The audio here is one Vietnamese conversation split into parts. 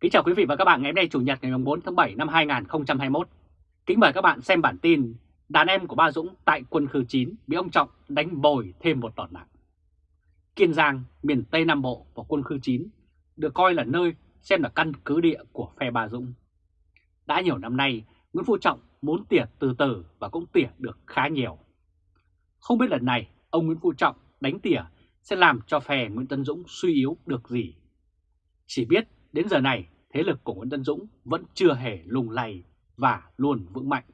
Kính chào quý vị và các bạn ngày hôm nay Chủ nhật ngày 4 tháng 7 năm 2021. Kính mời các bạn xem bản tin Đàn em của Ba Dũng tại quân khu 9 bị ông Trọng đánh bồi thêm một đòn nặng. Kiên Giang, miền Tây Nam Bộ và quân khu 9 được coi là nơi xem là căn cứ địa của phe Ba Dũng. Đã nhiều năm nay, Nguyễn Phú Trọng muốn tỉa từ từ và cũng tỉa được khá nhiều. Không biết lần này ông Nguyễn Phú Trọng đánh tỉa sẽ làm cho phe Nguyễn Tân Dũng suy yếu được gì. Chỉ biết đến giờ này thế lực của Nguyễn Tân Dũng vẫn chưa hề lùng lầy và luôn vững mạnh.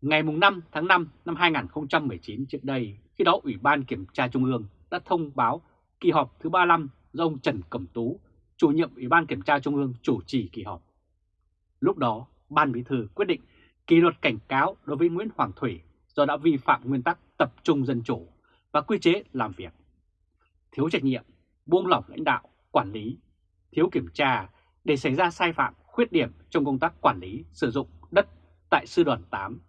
Ngày 5 tháng 5 năm 2019 trước đây, khi đó Ủy ban Kiểm tra Trung ương đã thông báo kỳ họp thứ 35 do ông Trần Cẩm Tú, chủ nhiệm Ủy ban Kiểm tra Trung ương chủ trì kỳ họp. Lúc đó, Ban Bí thư quyết định kỷ luật cảnh cáo đối với Nguyễn Hoàng Thủy do đã vi phạm nguyên tắc tập trung dân chủ và quy chế làm việc. Thiếu trách nhiệm, buông lỏng lãnh đạo, quản lý, thiếu kiểm tra để xảy ra sai phạm, khuyết điểm trong công tác quản lý sử dụng đất tại Sư đoàn 8,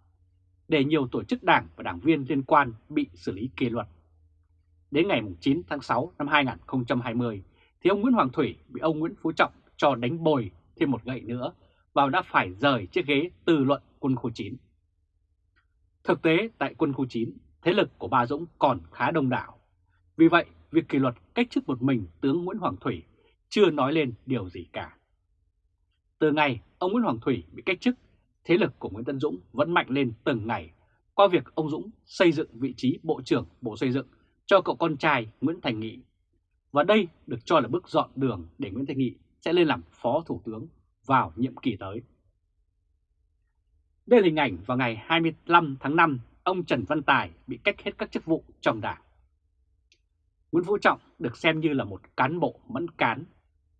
để nhiều tổ chức đảng và đảng viên liên quan bị xử lý kỷ luật. Đến ngày 9 tháng 6 năm 2020, thì ông Nguyễn Hoàng Thủy bị ông Nguyễn Phú Trọng cho đánh bồi thêm một gậy nữa và đã phải rời chiếc ghế từ luận quân khu 9. Thực tế tại quân khu 9, thế lực của Bà Dũng còn khá đông đảo. Vì vậy, việc kỷ luật cách chức một mình tướng Nguyễn Hoàng Thủy chưa nói lên điều gì cả. Từ ngày ông Nguyễn Hoàng Thủy bị cách chức, thế lực của Nguyễn Tân Dũng vẫn mạnh lên từng ngày qua việc ông Dũng xây dựng vị trí Bộ trưởng Bộ Xây dựng cho cậu con trai Nguyễn Thành Nghị. Và đây được cho là bước dọn đường để Nguyễn Thành Nghị sẽ lên làm Phó Thủ tướng vào nhiệm kỳ tới. Đây là hình ảnh vào ngày 25 tháng 5, ông Trần Văn Tài bị cách hết các chức vụ trong đảng. Nguyễn Phú Trọng được xem như là một cán bộ mẫn cán.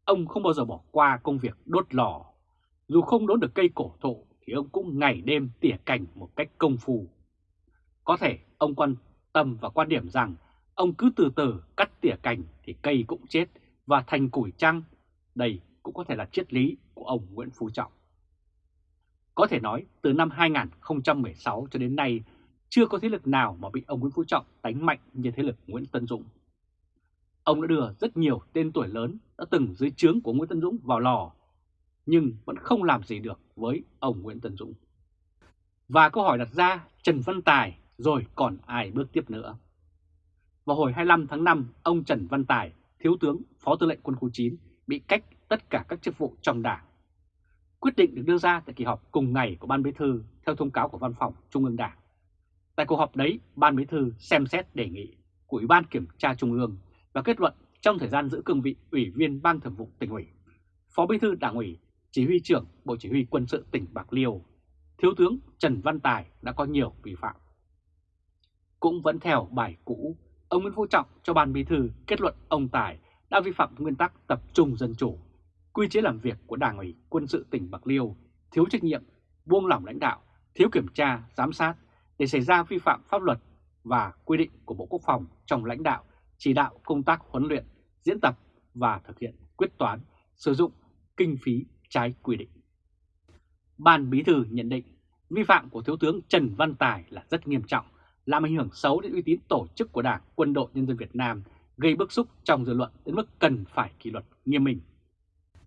Ông không bao giờ bỏ qua công việc đốt lò. Dù không đốt được cây cổ thụ, thì ông cũng ngày đêm tỉa cành một cách công phu. Có thể ông quan tâm và quan điểm rằng, ông cứ từ từ cắt tỉa cành thì cây cũng chết và thành củi trăng. Đây cũng có thể là triết lý của ông Nguyễn Phú Trọng. Có thể nói, từ năm 2016 cho đến nay, chưa có thế lực nào mà bị ông Nguyễn Phú Trọng đánh mạnh như thế lực Nguyễn Tân Dũng. Ông đã đưa rất nhiều tên tuổi lớn đã từng dưới trướng của Nguyễn Tân Dũng vào lò, nhưng vẫn không làm gì được với ông Nguyễn Tân Dũng. Và câu hỏi đặt ra Trần Văn Tài rồi còn ai bước tiếp nữa? Vào hồi 25 tháng 5, ông Trần Văn Tài, Thiếu tướng Phó Tư lệnh Quân khu 9, bị cách tất cả các chức vụ trong đảng. Quyết định được đưa ra tại kỳ họp cùng ngày của Ban Bí thư theo thông cáo của Văn phòng Trung ương Đảng. Tại cuộc họp đấy, Ban Bí thư xem xét đề nghị của Ủy ban Kiểm tra Trung ương và kết luận trong thời gian giữ cương vị Ủy viên Ban Thường vụ tỉnh ủy, Phó Bí thư Đảng ủy, Chỉ huy trưởng Bộ Chỉ huy Quân sự tỉnh Bạc Liêu, Thiếu tướng Trần Văn Tài đã có nhiều vi phạm. Cũng vẫn theo bài cũ, ông Nguyễn Phú Trọng cho Ban Bí thư kết luận ông Tài đã vi phạm nguyên tắc tập trung dân chủ, quy chế làm việc của Đảng ủy Quân sự tỉnh Bạc Liêu, thiếu trách nhiệm, buông lỏng lãnh đạo, thiếu kiểm tra, giám sát để xảy ra vi phạm pháp luật và quy định của Bộ Quốc phòng trong lãnh đạo, chỉ đạo công tác huấn luyện, diễn tập và thực hiện quyết toán, sử dụng kinh phí trái quy định. Ban Bí thư nhận định vi phạm của Thiếu tướng Trần Văn Tài là rất nghiêm trọng, làm ảnh hưởng xấu đến uy tín tổ chức của Đảng, Quân đội Nhân dân Việt Nam, gây bức xúc trong dư luận đến mức cần phải kỷ luật nghiêm minh.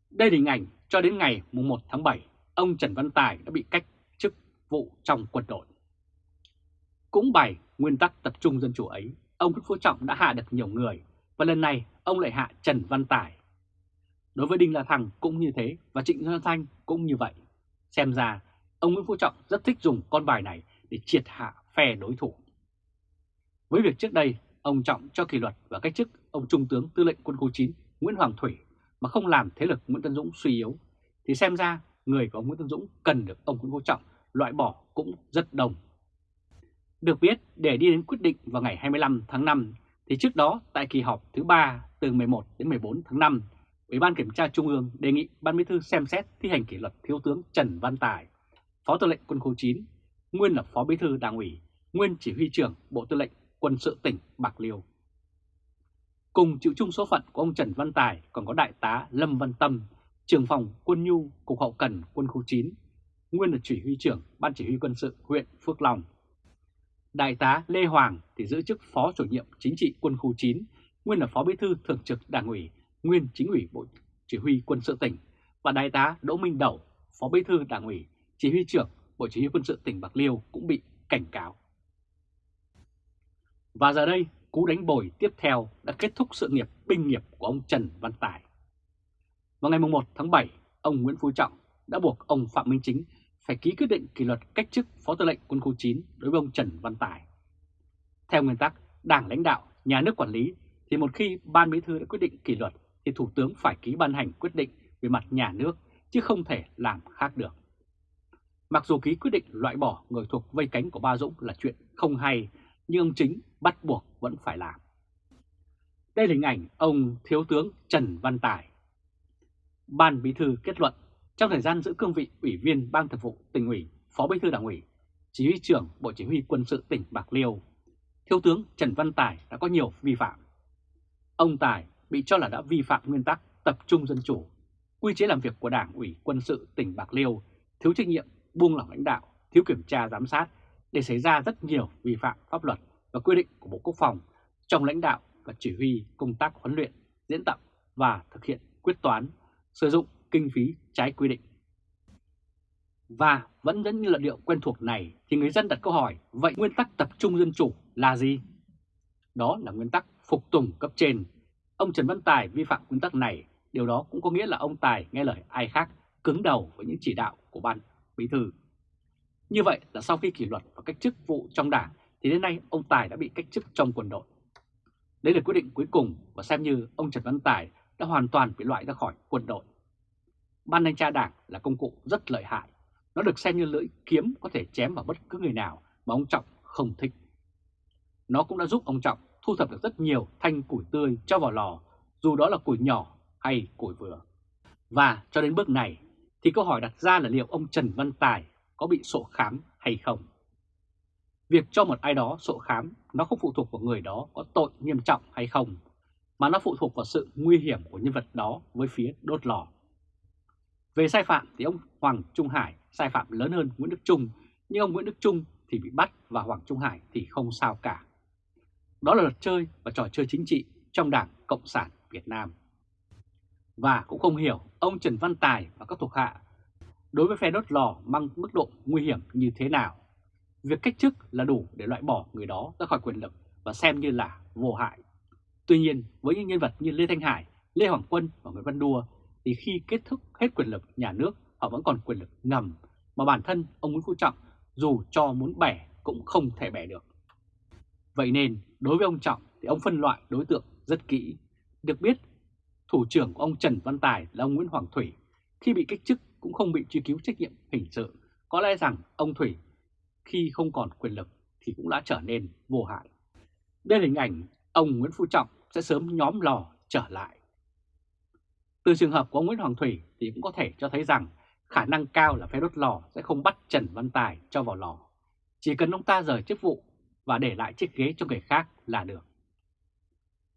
Đây là hình ảnh cho đến ngày 1 tháng 7, ông Trần Văn Tài đã bị cách chức vụ trong quân đội. Cũng bài nguyên tắc tập trung dân chủ ấy, ông Nguyễn Phú Trọng đã hạ được nhiều người và lần này ông lại hạ Trần Văn Tài. Đối với Đinh La Thăng cũng như thế và Trịnh Xuân Thanh cũng như vậy. Xem ra ông Nguyễn Phú Trọng rất thích dùng con bài này để triệt hạ phe đối thủ. Với việc trước đây ông Trọng cho kỷ luật và cách chức ông Trung tướng Tư lệnh Quân khu 9 Nguyễn Hoàng Thủy mà không làm thế lực Nguyễn Tân Dũng suy yếu, thì xem ra người của ông Nguyễn Tân Dũng cần được ông Nguyễn Phú Trọng loại bỏ cũng rất đồng. Được biết, để đi đến quyết định vào ngày 25 tháng 5, thì trước đó tại kỳ họp thứ 3 từ 11 đến 14 tháng 5, Ủy ban Kiểm tra Trung ương đề nghị Ban Bí thư xem xét thi hành kỷ luật Thiếu tướng Trần Văn Tài, Phó Tư lệnh Quân khu 9, nguyên là Phó Bí thư Đảng ủy, nguyên Chỉ huy trưởng Bộ Tư lệnh Quân sự tỉnh Bạc Liêu. Cùng chịu chung số phận của ông Trần Văn Tài còn có Đại tá Lâm Văn Tâm, trưởng phòng quân nhu Cục Hậu Cần Quân khu 9, nguyên là chỉ huy trưởng Ban Chỉ huy Quân sự huyện Phước Long. Đại tá Lê Hoàng thì giữ chức Phó chủ nhiệm chính trị quân khu 9, nguyên là Phó Bí thư Thường trực Đảng ủy, nguyên chính ủy Bộ Chỉ huy Quân sự tỉnh và Đại tá Đỗ Minh Đẩu, Phó Bí thư Đảng ủy, Chỉ huy trưởng Bộ Chỉ huy quân sự tỉnh Bạc Liêu cũng bị cảnh cáo. Và giờ đây, cú đánh bồi tiếp theo đã kết thúc sự nghiệp binh nghiệp của ông Trần Văn Tài. Vào ngày 1 tháng 7, ông Nguyễn Phú Trọng đã buộc ông Phạm Minh Chính phải ký quyết định kỷ luật cách chức Phó Tư lệnh Quân khu 9 đối với ông Trần Văn Tài. Theo nguyên tắc, Đảng lãnh đạo, nhà nước quản lý thì một khi Ban Bí thư đã quyết định kỷ luật thì Thủ tướng phải ký ban hành quyết định về mặt nhà nước chứ không thể làm khác được. Mặc dù ký quyết định loại bỏ người thuộc vây cánh của Ba Dũng là chuyện không hay, nhưng ông Chính bắt buộc vẫn phải làm. Đây là hình ảnh ông Thiếu tướng Trần Văn Tài. Ban Bí thư kết luận trong thời gian giữ cương vị Ủy viên Ban Thường vụ tỉnh ủy, Phó Bí thư Đảng ủy, Chỉ huy trưởng Bộ Chỉ huy Quân sự tỉnh Bạc Liêu, Thiếu tướng Trần Văn Tài đã có nhiều vi phạm. Ông Tài bị cho là đã vi phạm nguyên tắc tập trung dân chủ, quy chế làm việc của Đảng ủy Quân sự tỉnh Bạc Liêu, thiếu trách nhiệm, buông lỏng lãnh đạo, thiếu kiểm tra giám sát để xảy ra rất nhiều vi phạm pháp luật và quy định của Bộ Quốc phòng trong lãnh đạo và chỉ huy công tác huấn luyện, diễn tập và thực hiện quyết toán, sử dụng kinh phí trái quy định. Và vẫn dẫn như luận điệu quen thuộc này thì người dân đặt câu hỏi vậy nguyên tắc tập trung dân chủ là gì? Đó là nguyên tắc phục tùng cấp trên. Ông Trần Văn Tài vi phạm nguyên tắc này, điều đó cũng có nghĩa là ông Tài nghe lời ai khác cứng đầu với những chỉ đạo của ban bí thư. Như vậy là sau khi kỷ luật và cách chức vụ trong đảng thì đến nay ông Tài đã bị cách chức trong quân đội. Đây là quyết định cuối cùng và xem như ông Trần Văn Tài đã hoàn toàn bị loại ra khỏi quân đội. Ban thanh tra đảng là công cụ rất lợi hại. Nó được xem như lưỡi kiếm có thể chém vào bất cứ người nào mà ông Trọng không thích. Nó cũng đã giúp ông Trọng thu thập được rất nhiều thanh củi tươi cho vào lò, dù đó là củi nhỏ hay củi vừa. Và cho đến bước này thì câu hỏi đặt ra là liệu ông Trần Văn Tài có bị sổ khám hay không? Việc cho một ai đó sổ khám nó không phụ thuộc vào người đó có tội nghiêm trọng hay không, mà nó phụ thuộc vào sự nguy hiểm của nhân vật đó với phía đốt lò. Về sai phạm thì ông Hoàng Trung Hải sai phạm lớn hơn Nguyễn Đức Trung, nhưng ông Nguyễn Đức Trung thì bị bắt và Hoàng Trung Hải thì không sao cả. Đó là luật chơi và trò chơi chính trị trong Đảng Cộng sản Việt Nam. Và cũng không hiểu ông Trần Văn Tài và các thuộc hạ đối với phe đốt lò mang mức độ nguy hiểm như thế nào. Việc cách chức là đủ để loại bỏ người đó ra khỏi quyền lực và xem như là vô hại. Tuy nhiên, với những nhân vật như Lê Thanh Hải, Lê Hoàng Quân và Nguyễn Văn Đua thì khi kết thúc hết quyền lực nhà nước họ vẫn còn quyền lực ngầm mà bản thân ông Nguyễn Phú Trọng dù cho muốn bẻ cũng không thể bẻ được. Vậy nên đối với ông Trọng thì ông phân loại đối tượng rất kỹ. Được biết, thủ trưởng của ông Trần Văn Tài là ông Nguyễn Hoàng Thủy khi bị cách chức cũng không bị truy cứu trách nhiệm hình sự. Có lẽ rằng ông Thủy khi không còn quyền lực thì cũng đã trở nên vô hại. Đây là hình ảnh ông Nguyễn Phú Trọng sẽ sớm nhóm lò trở lại. Từ trường hợp của ông Nguyễn Hoàng Thủy thì cũng có thể cho thấy rằng khả năng cao là phe đốt lò sẽ không bắt Trần Văn Tài cho vào lò. Chỉ cần ông ta rời chức vụ và để lại chiếc ghế cho người khác là được.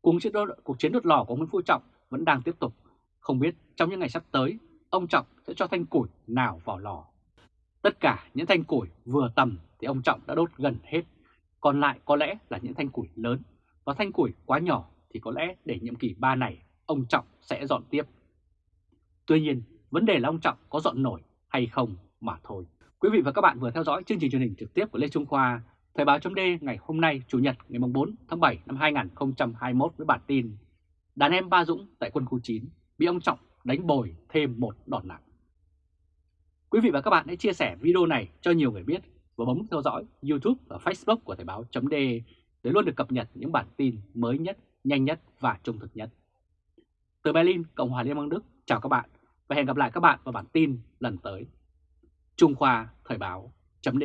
Cùng chiến, đốt, cuộc chiến đốt lò của Nguyễn Phú Trọng vẫn đang tiếp tục. Không biết trong những ngày sắp tới, ông Trọng sẽ cho thanh củi nào vào lò. Tất cả những thanh củi vừa tầm thì ông Trọng đã đốt gần hết. Còn lại có lẽ là những thanh củi lớn. Và thanh củi quá nhỏ thì có lẽ để nhiệm kỳ 3 này ông Trọng sẽ dọn tiếp. Tuy nhiên, vấn đề là ông Trọng có dọn nổi hay không mà thôi. Quý vị và các bạn vừa theo dõi chương trình truyền hình trực tiếp của Lê Trung Khoa, Thời báo chấm ngày hôm nay Chủ nhật ngày 4 tháng 7 năm 2021 với bản tin Đàn em Ba Dũng tại quân khu 9 bị ông Trọng đánh bồi thêm một đòn nặng. Quý vị và các bạn hãy chia sẻ video này cho nhiều người biết và bấm theo dõi YouTube và Facebook của Thời báo chấm để luôn được cập nhật những bản tin mới nhất, nhanh nhất và trung thực nhất. Từ Berlin, Cộng hòa Liên bang Đức, chào các bạn và hẹn gặp lại các bạn vào bản tin lần tới. Trung Khoa Thời báo chấm